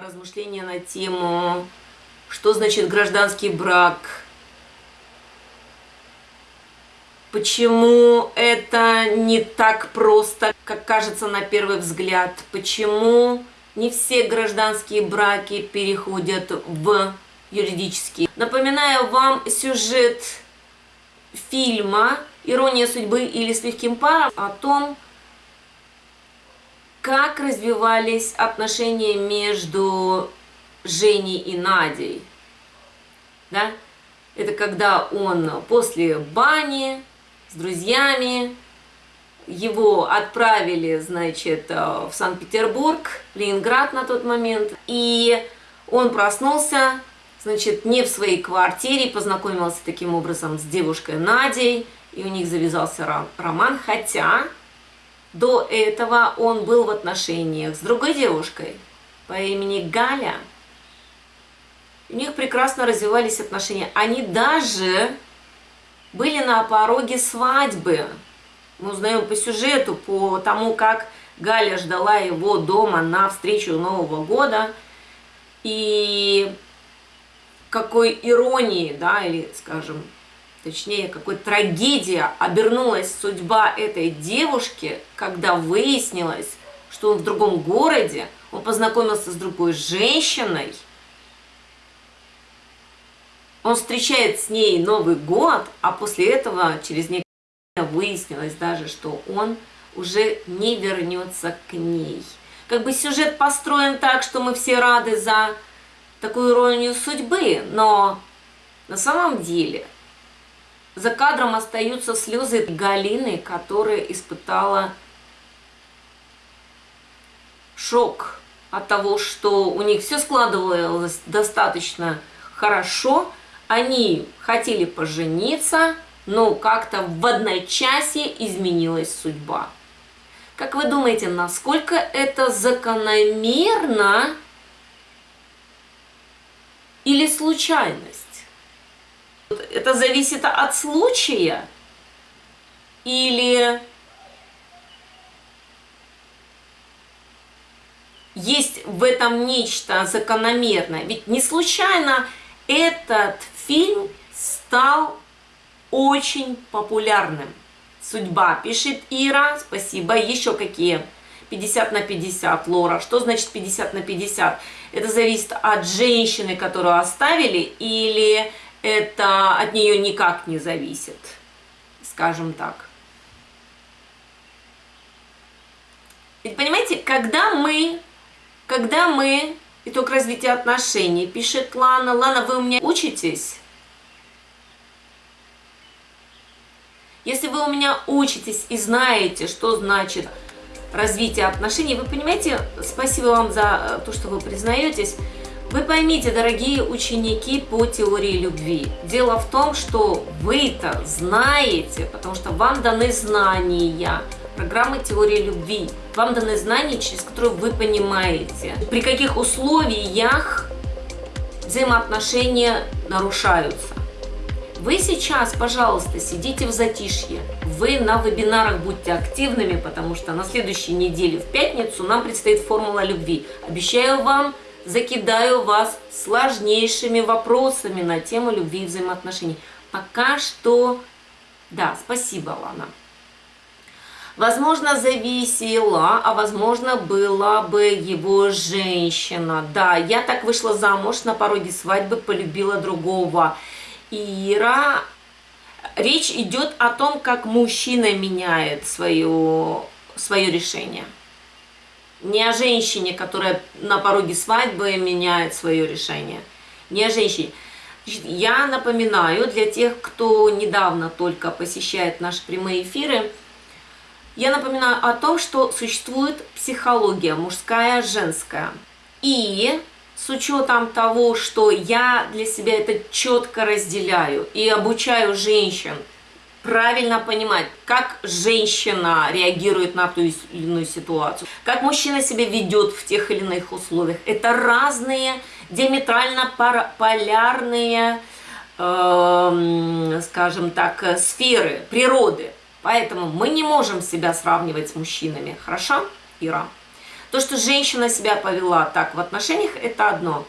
размышления на тему, что значит гражданский брак, почему это не так просто, как кажется на первый взгляд, почему не все гражданские браки переходят в юридические. Напоминаю вам сюжет фильма «Ирония судьбы» или «С легким паром» о том, как развивались отношения между Женей и Надей. Да? Это когда он после бани с друзьями, его отправили, значит, в Санкт-Петербург, Ленинград на тот момент, и он проснулся, значит, не в своей квартире, познакомился таким образом с девушкой Надей, и у них завязался роман, хотя до этого он был в отношениях с другой девушкой по имени Галя. У них прекрасно развивались отношения. Они даже были на пороге свадьбы. Мы узнаем по сюжету, по тому, как Галя ждала его дома на встречу Нового года. И какой иронии, да, или, скажем, точнее, какой трагедия обернулась судьба этой девушки, когда выяснилось, что он в другом городе, он познакомился с другой женщиной, он встречает с ней Новый год, а после этого через некоторое время выяснилось даже, что он уже не вернется к ней. Как бы сюжет построен так, что мы все рады за такую иронию судьбы, но на самом деле за кадром остаются слезы Галины, которая испытала шок от того, что у них все складывалось достаточно хорошо, они хотели пожениться, но как-то в одночасье изменилась судьба. Как вы думаете, насколько это закономерно или случайность? Это зависит от случая или есть в этом нечто закономерное. Ведь не случайно этот фильм стал очень популярным. Судьба, пишет Ира, спасибо. Еще какие? 50 на 50, Лора. Что значит 50 на 50? Это зависит от женщины, которую оставили, или это от нее никак не зависит, скажем так. Ведь понимаете, когда мы, когда мы, итог развития отношений, пишет Лана, Лана, вы у меня учитесь? Если вы у меня учитесь и знаете, что значит развитие отношений, вы понимаете, спасибо вам за то, что вы признаетесь, вы поймите, дорогие ученики по теории любви, дело в том, что вы-то знаете, потому что вам даны знания, программы теории любви, вам даны знания, через которые вы понимаете, при каких условиях взаимоотношения нарушаются. Вы сейчас, пожалуйста, сидите в затишье, вы на вебинарах будьте активными, потому что на следующей неделе в пятницу нам предстоит формула любви. Обещаю вам закидаю вас сложнейшими вопросами на тему любви и взаимоотношений. Пока что, да, спасибо, Лана. Возможно, зависела, а возможно, была бы его женщина. Да, я так вышла замуж на пороге свадьбы, полюбила другого. Ира, речь идет о том, как мужчина меняет свое, свое решение не о женщине, которая на пороге свадьбы меняет свое решение, не о женщине. Я напоминаю для тех, кто недавно только посещает наши прямые эфиры, я напоминаю о том, что существует психология мужская, женская. И с учетом того, что я для себя это четко разделяю и обучаю женщин правильно понимать, как женщина реагирует на ту или иную ситуацию, как мужчина себя ведет в тех или иных условиях. Это разные, диаметрально полярные, э, скажем так, сферы природы. Поэтому мы не можем себя сравнивать с мужчинами. Хорошо, Ира? То, что женщина себя повела так в отношениях, это одно.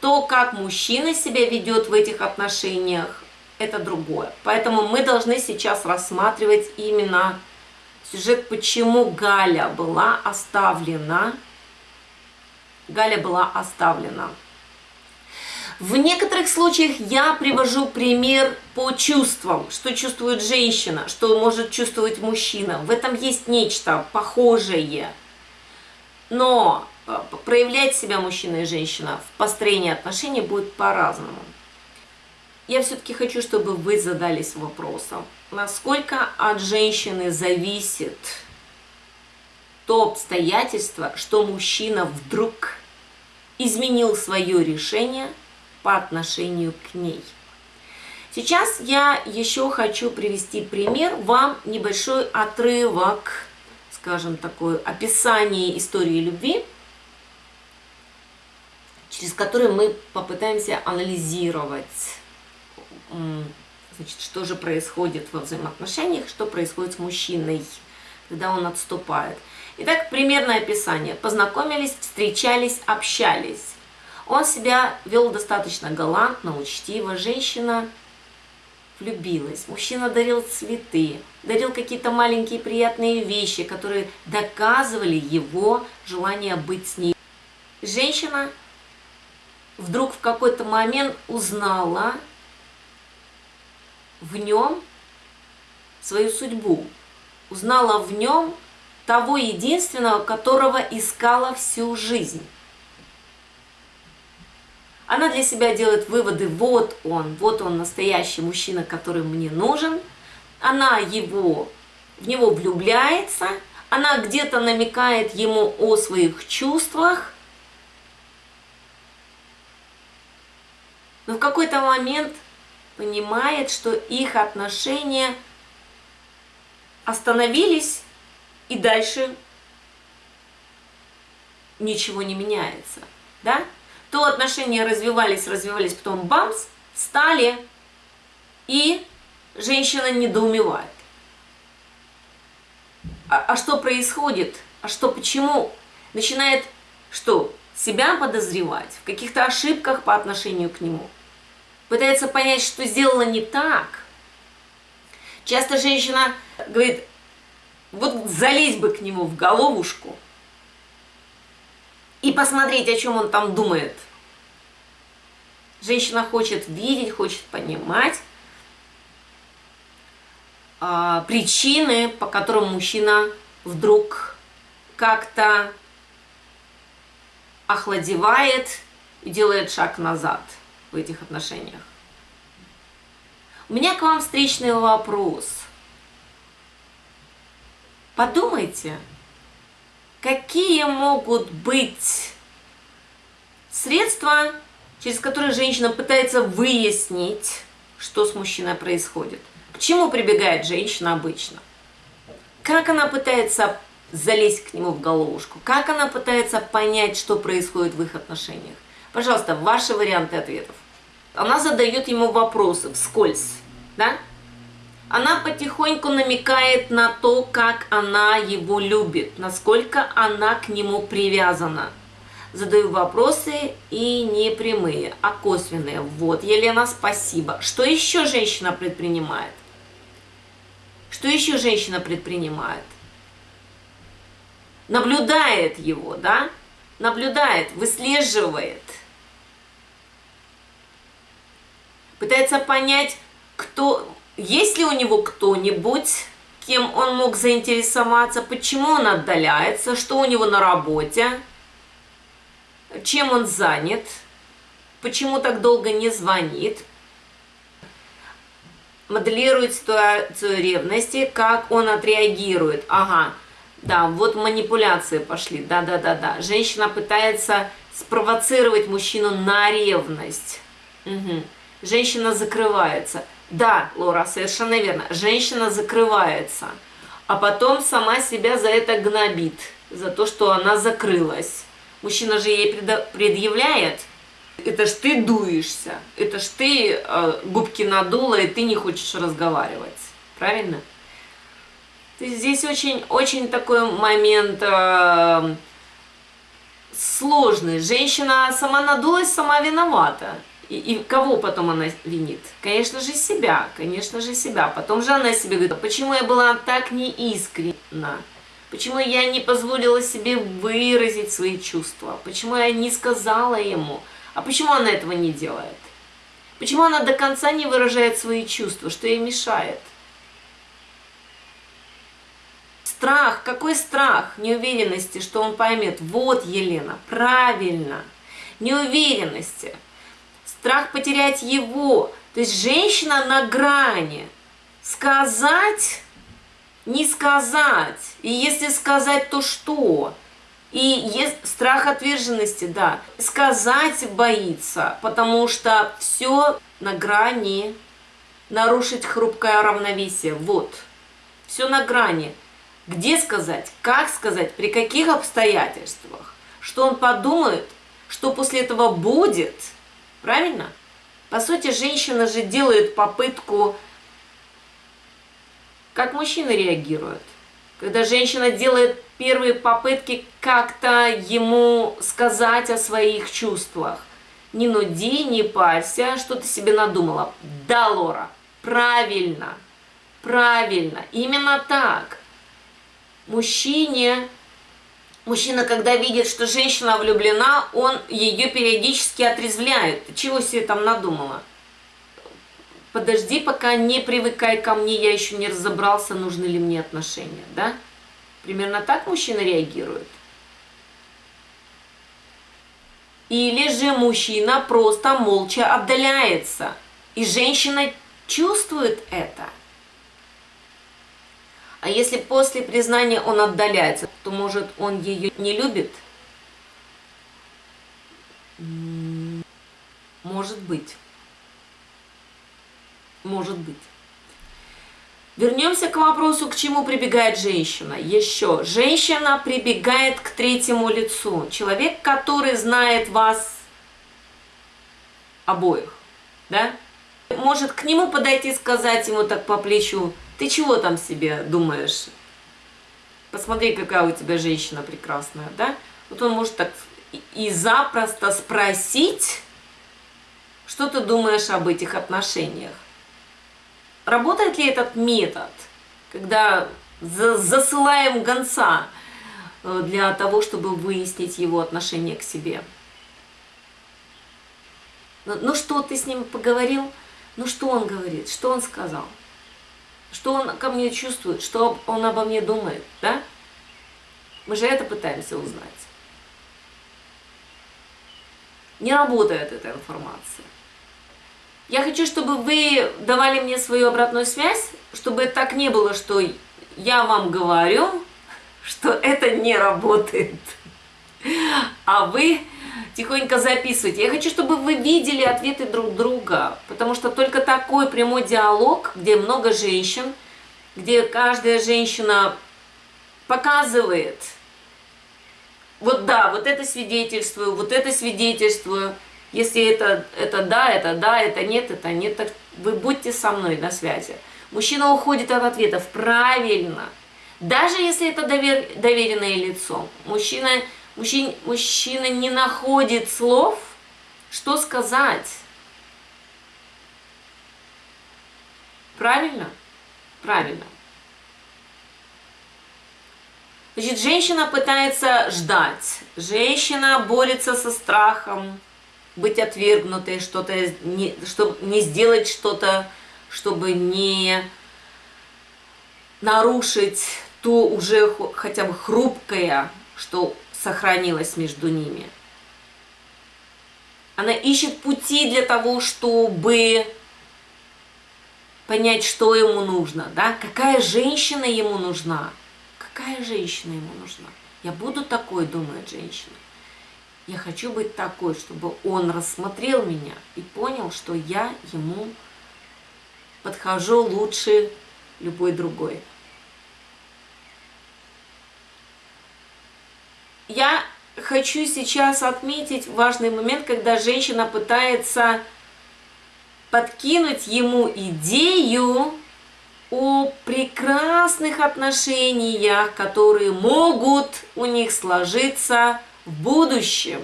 То, как мужчина себя ведет в этих отношениях, это другое. Поэтому мы должны сейчас рассматривать именно сюжет, почему Галя была оставлена. Галя была оставлена. В некоторых случаях я привожу пример по чувствам, что чувствует женщина, что может чувствовать мужчина. В этом есть нечто похожее. Но э, проявлять себя мужчина и женщина в построении отношений будет по-разному. Я все-таки хочу, чтобы вы задались вопросом, насколько от женщины зависит то обстоятельство, что мужчина вдруг изменил свое решение по отношению к ней. Сейчас я еще хочу привести пример, вам небольшой отрывок, скажем, такое описание истории любви, через который мы попытаемся анализировать значит, что же происходит во взаимоотношениях, что происходит с мужчиной, когда он отступает. Итак, примерное описание. Познакомились, встречались, общались. Он себя вел достаточно галантно, учтиво. Женщина влюбилась. Мужчина дарил цветы, дарил какие-то маленькие приятные вещи, которые доказывали его желание быть с ней. Женщина вдруг в какой-то момент узнала в нем свою судьбу, узнала в нем того единственного, которого искала всю жизнь. Она для себя делает выводы, вот он, вот он настоящий мужчина, который мне нужен. Она его, в него влюбляется, она где-то намекает ему о своих чувствах. Но в какой-то момент понимает, что их отношения остановились и дальше ничего не меняется, да? То отношения развивались, развивались, потом бамс, стали, и женщина недоумевает. А, а что происходит? А что, почему? Начинает что? Себя подозревать в каких-то ошибках по отношению к нему – пытается понять, что сделала не так. Часто женщина говорит, вот залезть бы к нему в головушку и посмотреть, о чем он там думает. Женщина хочет видеть, хочет понимать а, причины, по которым мужчина вдруг как-то охладевает и делает шаг назад в этих отношениях. У меня к вам встречный вопрос. Подумайте, какие могут быть средства, через которые женщина пытается выяснить, что с мужчиной происходит. К чему прибегает женщина обычно? Как она пытается залезть к нему в головушку? Как она пытается понять, что происходит в их отношениях? Пожалуйста, ваши варианты ответов. Она задает ему вопросы вскользь, да? Она потихоньку намекает на то, как она его любит, насколько она к нему привязана. Задаю вопросы и не прямые, а косвенные. Вот, Елена, спасибо. Что еще женщина предпринимает? Что еще женщина предпринимает? Наблюдает его, да? Наблюдает, выслеживает – пытается понять, кто, есть ли у него кто-нибудь, кем он мог заинтересоваться, почему он отдаляется, что у него на работе, чем он занят, почему так долго не звонит, моделирует ситуацию ревности, как он отреагирует. Ага, да, вот манипуляции пошли, да-да-да-да. Женщина пытается спровоцировать мужчину на ревность. Угу женщина закрывается. Да, Лора, совершенно верно, женщина закрывается, а потом сама себя за это гнобит, за то, что она закрылась. Мужчина же ей предъявляет, это ж ты дуешься, это ж ты э, губки надула, и ты не хочешь разговаривать. Правильно? Здесь очень, очень такой момент э, сложный. Женщина сама надулась, сама виновата. И, и кого потом она винит? Конечно же себя, конечно же себя. Потом же она себе говорит, почему я была так неискренна? Почему я не позволила себе выразить свои чувства? Почему я не сказала ему? А почему она этого не делает? Почему она до конца не выражает свои чувства? Что ей мешает? Страх. Какой страх? Неуверенности, что он поймет. Вот, Елена, правильно. Неуверенности. Страх потерять его. То есть женщина на грани. Сказать, не сказать. И если сказать, то что? И есть страх отверженности, да. Сказать боится, потому что все на грани нарушить хрупкое равновесие. Вот. Все на грани. Где сказать, как сказать, при каких обстоятельствах, что он подумает, что после этого будет, правильно? По сути, женщина же делает попытку, как мужчина реагирует. Когда женщина делает первые попытки как-то ему сказать о своих чувствах. Не нуди, не парься, что ты себе надумала. Да, Лора, правильно, правильно, именно так мужчине, мужчина, когда видит, что женщина влюблена, он ее периодически отрезвляет. Чего себе там надумала? Подожди, пока не привыкай ко мне, я еще не разобрался, нужны ли мне отношения, да? Примерно так мужчина реагирует. Или же мужчина просто молча отдаляется, и женщина чувствует это – а если после признания он отдаляется, то может он ее не любит? Может быть. Может быть. Вернемся к вопросу, к чему прибегает женщина. Еще. Женщина прибегает к третьему лицу. Человек, который знает вас обоих. Да? Может к нему подойти и сказать ему так по плечу, ты чего там себе думаешь? Посмотри, какая у тебя женщина прекрасная, да? Вот он может так и запросто спросить, что ты думаешь об этих отношениях. Работает ли этот метод, когда засылаем гонца э, для того, чтобы выяснить его отношение к себе? Ну, ну что, ты с ним поговорил? Ну что он говорит? Что он сказал? Что он ко мне чувствует, что он обо мне думает, да? Мы же это пытаемся узнать. Не работает эта информация. Я хочу, чтобы вы давали мне свою обратную связь, чтобы так не было, что я вам говорю, что это не работает, а вы тихонько записывайте. Я хочу, чтобы вы видели ответы друг друга, потому что только такой прямой диалог, где много женщин, где каждая женщина показывает, вот да, вот это свидетельствую, вот это свидетельствую, если это, это да, это да, это нет, это нет, так вы будьте со мной на связи. Мужчина уходит от ответов правильно, даже если это довер, доверенное лицо. Мужчина Мужчина, мужчина не находит слов, что сказать. Правильно? Правильно. Значит, женщина пытается ждать. Женщина борется со страхом быть отвергнутой, что-то не, чтобы не сделать что-то, чтобы не нарушить то уже хотя бы хрупкое, что сохранилась между ними. Она ищет пути для того, чтобы понять, что ему нужно, да? Какая женщина ему нужна? Какая женщина ему нужна? Я буду такой, думает женщина. Я хочу быть такой, чтобы он рассмотрел меня и понял, что я ему подхожу лучше любой другой. Я хочу сейчас отметить важный момент, когда женщина пытается подкинуть ему идею о прекрасных отношениях, которые могут у них сложиться в будущем,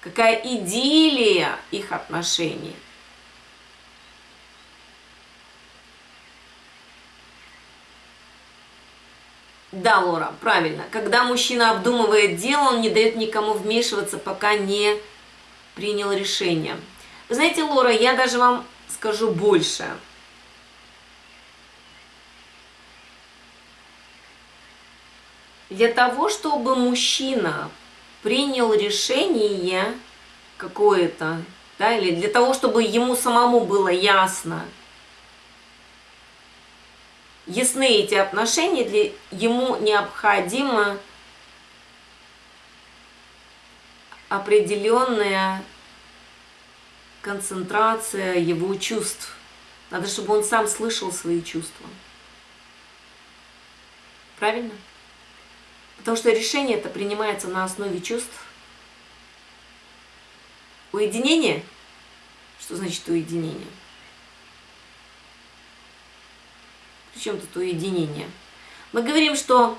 какая идиллия их отношений. Да, Лора, правильно. Когда мужчина обдумывает дело, он не дает никому вмешиваться, пока не принял решение. Вы знаете, Лора, я даже вам скажу больше. Для того, чтобы мужчина принял решение какое-то, да, или для того, чтобы ему самому было ясно, ясны эти отношения, для, ему необходимо определенная концентрация его чувств. Надо, чтобы он сам слышал свои чувства. Правильно? Потому что решение это принимается на основе чувств. Уединение? Что значит уединение? Причем тут уединение? Мы говорим, что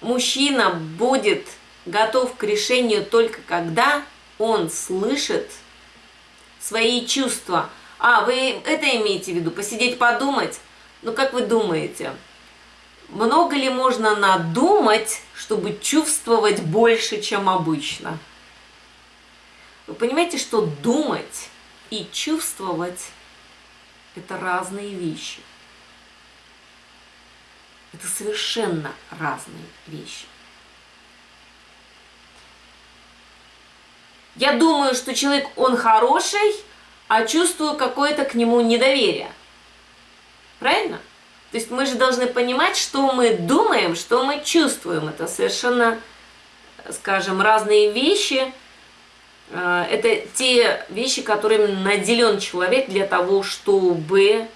мужчина будет готов к решению только когда он слышит свои чувства. А, вы это имеете в виду? Посидеть, подумать? Ну, как вы думаете? Много ли можно надумать, чтобы чувствовать больше, чем обычно? Вы понимаете, что думать и чувствовать – это разные вещи. Это совершенно разные вещи. Я думаю, что человек, он хороший, а чувствую какое-то к нему недоверие. Правильно? То есть мы же должны понимать, что мы думаем, что мы чувствуем. Это совершенно, скажем, разные вещи. Э, это те вещи, которыми наделен человек для того, чтобы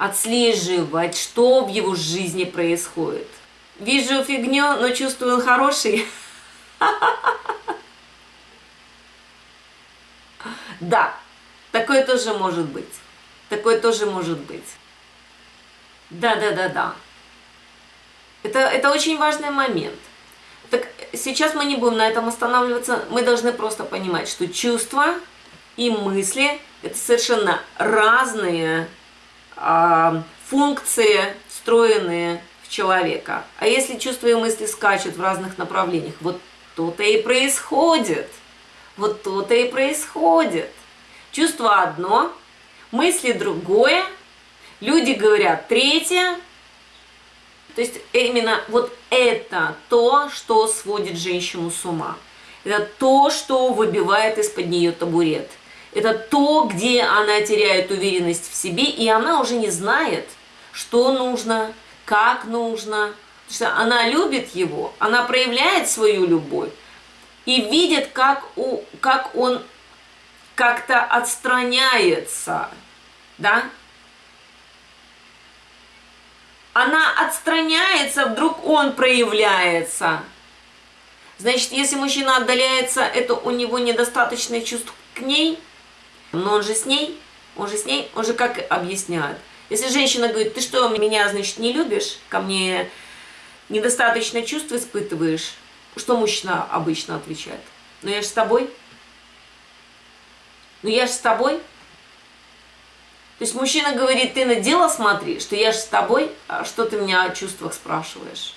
отслеживать, что в его жизни происходит. Вижу фигню, но чувствую хороший. Да, такое тоже может быть. Такое тоже может быть. Да, да, да, да. Это, это очень важный момент. Так сейчас мы не будем на этом останавливаться. Мы должны просто понимать, что чувства и мысли – это совершенно разные функции, встроенные в человека. А если чувства и мысли скачут в разных направлениях, вот то-то и происходит. Вот то-то и происходит. Чувство одно, мысли другое, люди говорят третье. То есть именно вот это то, что сводит женщину с ума. Это то, что выбивает из-под нее табурет. Это то, где она теряет уверенность в себе, и она уже не знает, что нужно, как нужно. Потому что она любит его, она проявляет свою любовь и видит, как, у, как он как-то отстраняется, да? Она отстраняется, вдруг он проявляется. Значит, если мужчина отдаляется, это у него недостаточное чувство к ней, но он же с ней, он же с ней, он же как объясняет. Если женщина говорит, ты что, меня, значит, не любишь, ко мне недостаточно чувств испытываешь, что мужчина обычно отвечает? Ну я же с тобой. Ну я же с тобой. То есть мужчина говорит, ты на дело смотри, что я же с тобой, а что ты меня о чувствах спрашиваешь?